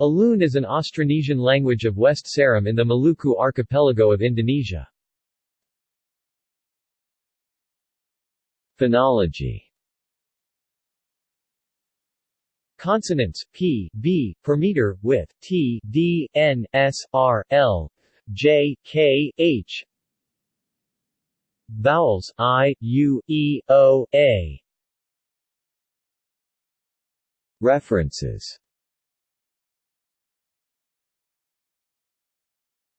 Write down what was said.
Alun is an Austronesian language of West Seram in the Maluku archipelago of Indonesia. Phonology Consonants p, b, per meter, with t, d, n, s, r, l, j, k, h. Vowels i, u, e, o, a. References